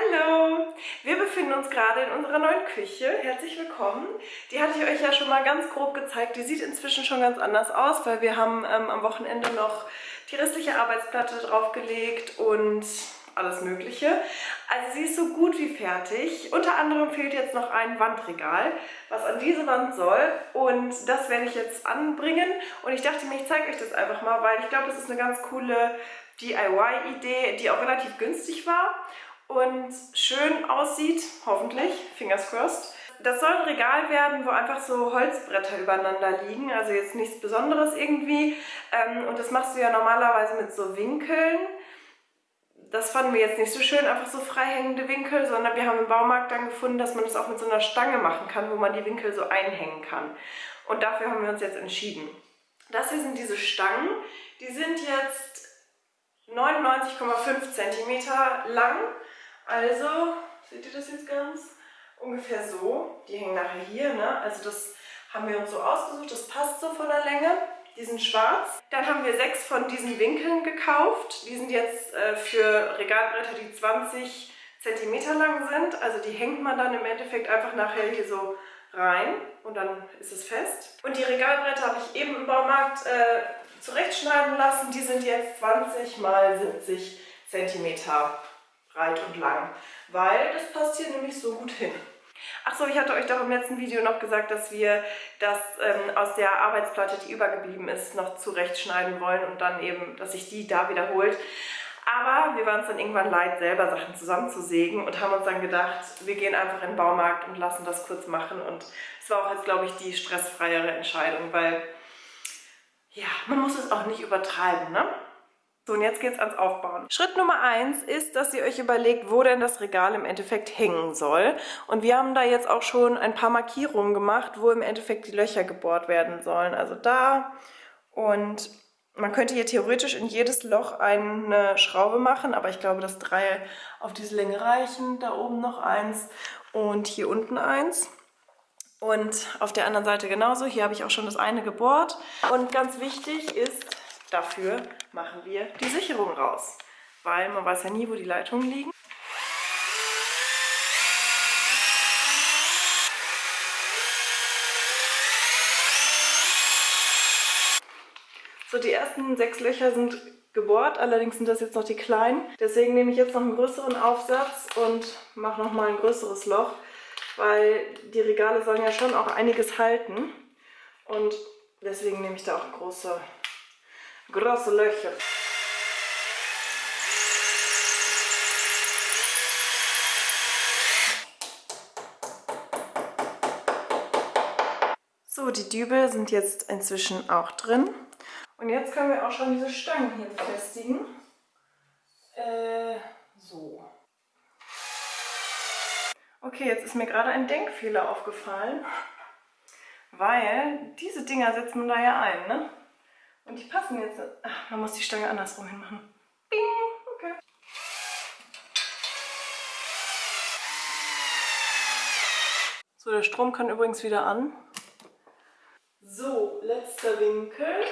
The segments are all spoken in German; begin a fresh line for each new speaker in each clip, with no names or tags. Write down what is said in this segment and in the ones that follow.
Hallo! Wir befinden uns gerade in unserer neuen Küche. Herzlich willkommen. Die hatte ich euch ja schon mal ganz grob gezeigt. Die sieht inzwischen schon ganz anders aus, weil wir haben ähm, am Wochenende noch die restliche Arbeitsplatte draufgelegt und alles mögliche. Also sie ist so gut wie fertig. Unter anderem fehlt jetzt noch ein Wandregal, was an diese Wand soll. Und das werde ich jetzt anbringen. Und ich dachte mir, ich zeige euch das einfach mal, weil ich glaube, das ist eine ganz coole DIY-Idee, die auch relativ günstig war und schön aussieht, hoffentlich, fingers crossed. Das soll ein Regal werden, wo einfach so Holzbretter übereinander liegen, also jetzt nichts Besonderes irgendwie. Ähm, und das machst du ja normalerweise mit so Winkeln. Das fanden wir jetzt nicht so schön, einfach so freihängende Winkel, sondern wir haben im Baumarkt dann gefunden, dass man das auch mit so einer Stange machen kann, wo man die Winkel so einhängen kann. Und dafür haben wir uns jetzt entschieden. Das hier sind diese Stangen. Die sind jetzt 99,5 cm lang also, seht ihr das jetzt ganz? Ungefähr so. Die hängen nachher hier, ne? Also das haben wir uns so ausgesucht, das passt so von der Länge. Die sind schwarz. Dann haben wir sechs von diesen Winkeln gekauft. Die sind jetzt äh, für Regalbretter, die 20 cm lang sind. Also die hängt man dann im Endeffekt einfach nachher hier so rein und dann ist es fest. Und die Regalbretter habe ich eben im Baumarkt äh, zurechtschneiden lassen. Die sind jetzt 20 mal 70 cm breit und lang, weil das passt hier nämlich so gut hin. Achso, ich hatte euch doch im letzten Video noch gesagt, dass wir das ähm, aus der Arbeitsplatte, die übergeblieben ist, noch zurechtschneiden wollen und dann eben, dass sich die da wiederholt. Aber wir waren es dann irgendwann leid, selber Sachen zusammenzusägen und haben uns dann gedacht, wir gehen einfach in den Baumarkt und lassen das kurz machen. Und es war auch jetzt, glaube ich, die stressfreiere Entscheidung, weil ja, man muss es auch nicht übertreiben, ne? So, und jetzt geht es ans Aufbauen. Schritt Nummer eins ist, dass ihr euch überlegt, wo denn das Regal im Endeffekt hängen soll. Und wir haben da jetzt auch schon ein paar Markierungen gemacht, wo im Endeffekt die Löcher gebohrt werden sollen. Also da und man könnte hier theoretisch in jedes Loch eine Schraube machen, aber ich glaube, dass drei auf diese Länge reichen. Da oben noch eins und hier unten eins. Und auf der anderen Seite genauso. Hier habe ich auch schon das eine gebohrt. Und ganz wichtig ist, Dafür machen wir die Sicherung raus, weil man weiß ja nie, wo die Leitungen liegen. So, die ersten sechs Löcher sind gebohrt, allerdings sind das jetzt noch die kleinen. Deswegen nehme ich jetzt noch einen größeren Aufsatz und mache nochmal ein größeres Loch, weil die Regale sollen ja schon auch einiges halten. Und deswegen nehme ich da auch große große Löcher. So, die Dübel sind jetzt inzwischen auch drin. Und jetzt können wir auch schon diese Stangen hier befestigen. Äh, so. Okay, jetzt ist mir gerade ein Denkfehler aufgefallen, weil diese Dinger setzt man da ja ein, ne? Und die passen jetzt. Ach, man muss die Stange andersrum hinmachen. Bing! Okay. So, der Strom kann übrigens wieder an. So, letzter Winkel.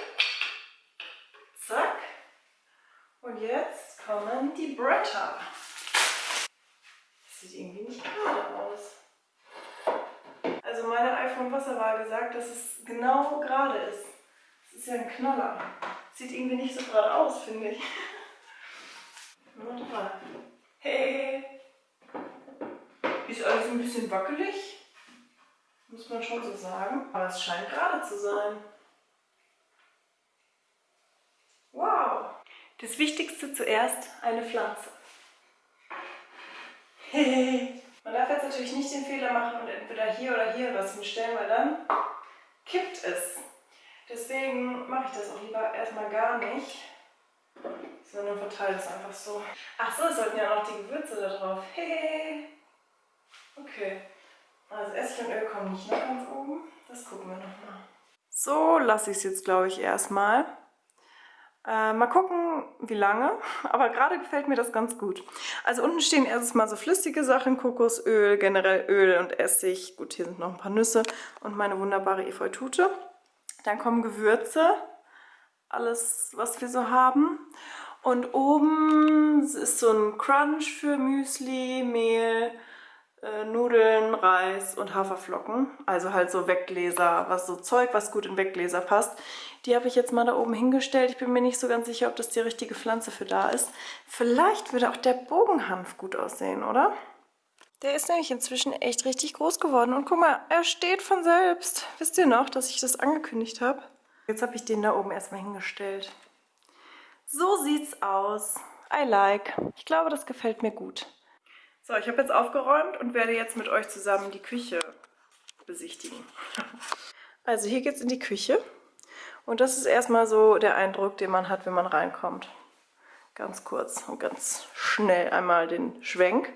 Zack. Und jetzt kommen die Bretter. Das sieht irgendwie nicht gerade aus. Also meine iPhone Wasser gesagt, dass es genau gerade ist ist ja ein Knaller. Sieht irgendwie nicht so gerade aus, finde ich. Hey! Ist alles ein bisschen wackelig. Muss man schon so sagen. Aber es scheint gerade zu sein. Wow! Das Wichtigste zuerst, eine Pflanze. Hey! Man darf jetzt natürlich nicht den Fehler machen und entweder hier oder hier was hinstellen, weil dann kippt es. Deswegen mache ich das auch lieber erstmal gar nicht, sondern verteile es einfach so. Ach so, es sollten ja noch die Gewürze da drauf. Hey. Okay. Also Essig und Öl kommen nicht nach ganz oben. Das gucken wir nochmal. So lasse ich es jetzt, glaube ich, erstmal. Äh, mal gucken, wie lange. Aber gerade gefällt mir das ganz gut. Also unten stehen erstmal so flüssige Sachen, Kokosöl, generell Öl und Essig. Gut, hier sind noch ein paar Nüsse und meine wunderbare Efeutute. Dann kommen Gewürze, alles was wir so haben. Und oben ist so ein Crunch für Müsli, Mehl, äh, Nudeln, Reis und Haferflocken. Also halt so Weggläser, was so Zeug, was gut in Weggläser passt. Die habe ich jetzt mal da oben hingestellt. Ich bin mir nicht so ganz sicher, ob das die richtige Pflanze für da ist. Vielleicht würde auch der Bogenhanf gut aussehen, oder? Der ist nämlich inzwischen echt richtig groß geworden. Und guck mal, er steht von selbst. Wisst ihr noch, dass ich das angekündigt habe? Jetzt habe ich den da oben erstmal hingestellt. So sieht's aus. I like. Ich glaube, das gefällt mir gut. So, ich habe jetzt aufgeräumt und werde jetzt mit euch zusammen die Küche besichtigen. Also hier geht's in die Küche. Und das ist erstmal so der Eindruck, den man hat, wenn man reinkommt. Ganz kurz und ganz schnell einmal den Schwenk.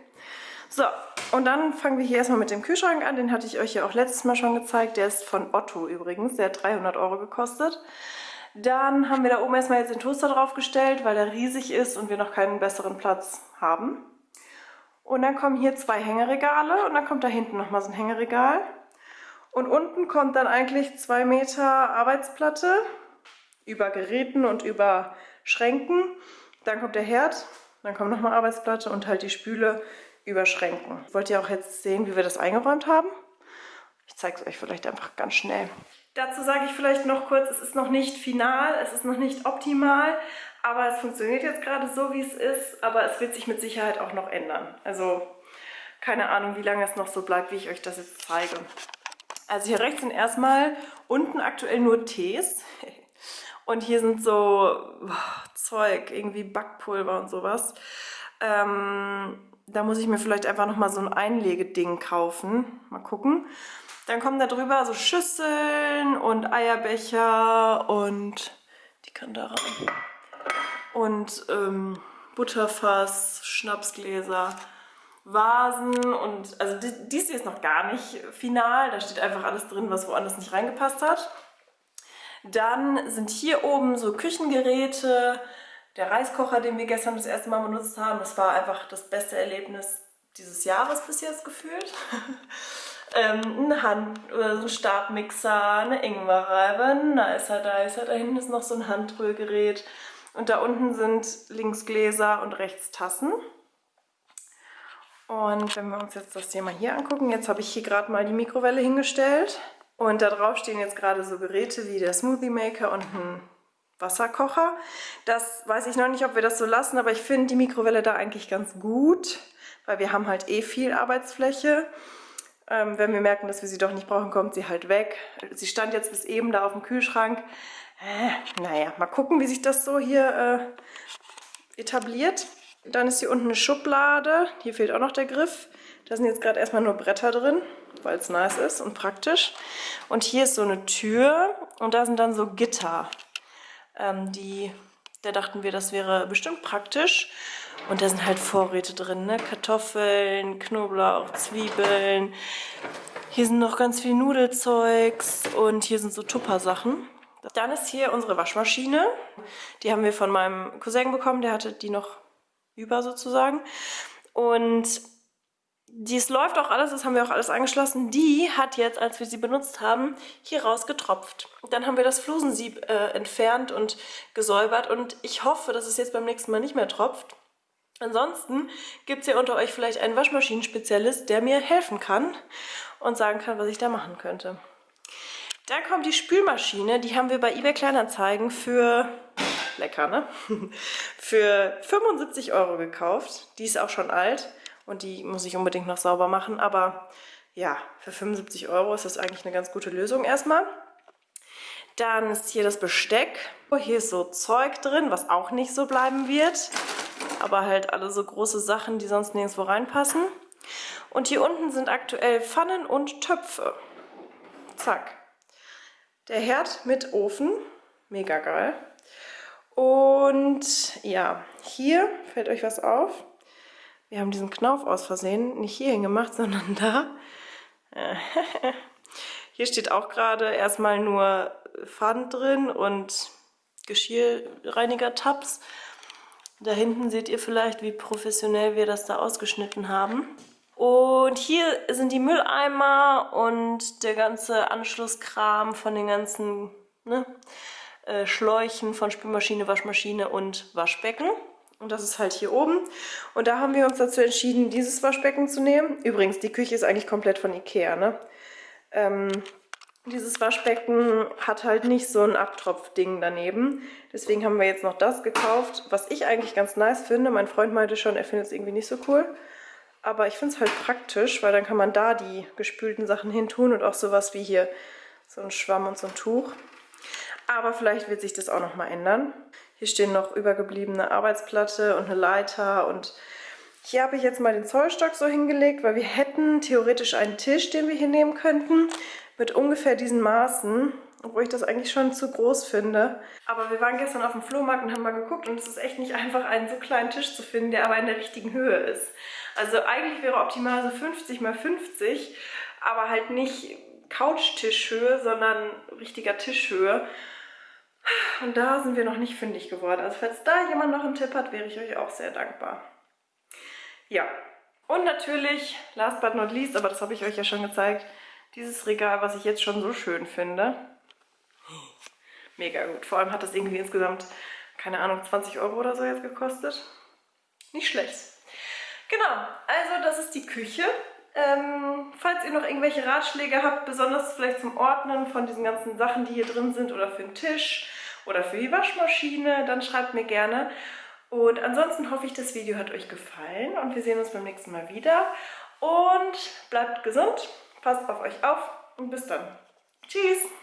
So, und dann fangen wir hier erstmal mit dem Kühlschrank an. Den hatte ich euch ja auch letztes Mal schon gezeigt. Der ist von Otto übrigens. Der hat 300 Euro gekostet. Dann haben wir da oben erstmal jetzt den Toaster draufgestellt, weil der riesig ist und wir noch keinen besseren Platz haben. Und dann kommen hier zwei Hängeregale und dann kommt da hinten nochmal so ein Hängeregal. Und unten kommt dann eigentlich zwei Meter Arbeitsplatte über Geräten und über Schränken. Dann kommt der Herd, dann kommt nochmal Arbeitsplatte und halt die Spüle über Schränken. Wollt ihr auch jetzt sehen, wie wir das eingeräumt haben? Ich zeige es euch vielleicht einfach ganz schnell. Dazu sage ich vielleicht noch kurz, es ist noch nicht final, es ist noch nicht optimal, aber es funktioniert jetzt gerade so, wie es ist, aber es wird sich mit Sicherheit auch noch ändern. Also keine Ahnung, wie lange es noch so bleibt, wie ich euch das jetzt zeige. Also hier rechts sind erstmal unten aktuell nur Tees. Und hier sind so boah, Zeug, irgendwie Backpulver und sowas. Ähm, da muss ich mir vielleicht einfach nochmal so ein Einlegeding kaufen. Mal gucken. Dann kommen da drüber so Schüsseln und Eierbecher und die kann da rein. Und ähm, Butterfass, Schnapsgläser, Vasen und also dies hier ist noch gar nicht final. Da steht einfach alles drin, was woanders nicht reingepasst hat. Dann sind hier oben so Küchengeräte. Der Reiskocher, den wir gestern das erste Mal benutzt haben, das war einfach das beste Erlebnis dieses Jahres bis jetzt gefühlt. ähm, ein Hand- oder so ein Stabmixer, eine Ingwerreibe, ein Nicer Dicer. Da hinten ist noch so ein Handrührgerät. Und da unten sind links Gläser und rechts Tassen. Und wenn wir uns jetzt das Thema hier angucken, jetzt habe ich hier gerade mal die Mikrowelle hingestellt. Und da drauf stehen jetzt gerade so Geräte wie der Smoothie Maker und ein Wasserkocher. Das weiß ich noch nicht, ob wir das so lassen, aber ich finde die Mikrowelle da eigentlich ganz gut, weil wir haben halt eh viel Arbeitsfläche. Ähm, wenn wir merken, dass wir sie doch nicht brauchen, kommt sie halt weg. Sie stand jetzt bis eben da auf dem Kühlschrank. Äh, naja, mal gucken, wie sich das so hier äh, etabliert. Dann ist hier unten eine Schublade. Hier fehlt auch noch der Griff. Da sind jetzt gerade erstmal nur Bretter drin, weil es nice ist und praktisch. Und hier ist so eine Tür und da sind dann so Gitter. Ähm, die, da dachten wir, das wäre bestimmt praktisch. Und da sind halt Vorräte drin, ne? Kartoffeln, Knoblauch, Zwiebeln. Hier sind noch ganz viel Nudelzeugs und hier sind so Tupper-Sachen. Dann ist hier unsere Waschmaschine. Die haben wir von meinem Cousin bekommen, der hatte die noch über sozusagen. Und dies läuft auch alles, das haben wir auch alles angeschlossen. Die hat jetzt, als wir sie benutzt haben, hier raus getropft. Dann haben wir das Flusensieb äh, entfernt und gesäubert und ich hoffe, dass es jetzt beim nächsten Mal nicht mehr tropft. Ansonsten gibt es ja unter euch vielleicht einen Waschmaschinenspezialist, der mir helfen kann und sagen kann, was ich da machen könnte. Dann kommt die Spülmaschine, die haben wir bei eBay Kleinanzeigen für, lecker ne, für 75 Euro gekauft. Die ist auch schon alt und die muss ich unbedingt noch sauber machen, aber ja, für 75 Euro ist das eigentlich eine ganz gute Lösung erstmal. Dann ist hier das Besteck. Hier ist so Zeug drin, was auch nicht so bleiben wird aber halt alle so große Sachen, die sonst nirgendwo reinpassen. Und hier unten sind aktuell Pfannen und Töpfe. Zack. Der Herd mit Ofen, mega geil. Und ja, hier fällt euch was auf. Wir haben diesen Knauf aus Versehen nicht hierhin gemacht, sondern da. Hier steht auch gerade erstmal nur Pfannen drin und Geschirrreiniger-Tabs. Da hinten seht ihr vielleicht, wie professionell wir das da ausgeschnitten haben. Und hier sind die Mülleimer und der ganze Anschlusskram von den ganzen ne, äh, Schläuchen von Spülmaschine, Waschmaschine und Waschbecken. Und das ist halt hier oben. Und da haben wir uns dazu entschieden, dieses Waschbecken zu nehmen. Übrigens, die Küche ist eigentlich komplett von Ikea, ne? Ähm, dieses Waschbecken hat halt nicht so ein Abtropfding daneben. Deswegen haben wir jetzt noch das gekauft, was ich eigentlich ganz nice finde. Mein Freund meinte schon, er findet es irgendwie nicht so cool. Aber ich finde es halt praktisch, weil dann kann man da die gespülten Sachen hin tun und auch sowas wie hier so ein Schwamm und so ein Tuch. Aber vielleicht wird sich das auch noch mal ändern. Hier stehen noch übergebliebene Arbeitsplatte und eine Leiter und hier habe ich jetzt mal den Zollstock so hingelegt, weil wir hätten theoretisch einen Tisch, den wir hier nehmen könnten, mit ungefähr diesen Maßen, obwohl ich das eigentlich schon zu groß finde. Aber wir waren gestern auf dem Flohmarkt und haben mal geguckt und es ist echt nicht einfach, einen so kleinen Tisch zu finden, der aber in der richtigen Höhe ist. Also eigentlich wäre optimal so 50 mal 50, aber halt nicht Couchtischhöhe, sondern richtiger Tischhöhe. Und da sind wir noch nicht fündig geworden. Also falls da jemand noch einen Tipp hat, wäre ich euch auch sehr dankbar. Ja, und natürlich, last but not least, aber das habe ich euch ja schon gezeigt, dieses Regal, was ich jetzt schon so schön finde. Mega gut. Vor allem hat das irgendwie insgesamt, keine Ahnung, 20 Euro oder so jetzt gekostet. Nicht schlecht. Genau, also das ist die Küche. Ähm, falls ihr noch irgendwelche Ratschläge habt, besonders vielleicht zum Ordnen von diesen ganzen Sachen, die hier drin sind oder für den Tisch oder für die Waschmaschine, dann schreibt mir gerne. Und ansonsten hoffe ich, das Video hat euch gefallen und wir sehen uns beim nächsten Mal wieder. Und bleibt gesund, passt auf euch auf und bis dann. Tschüss!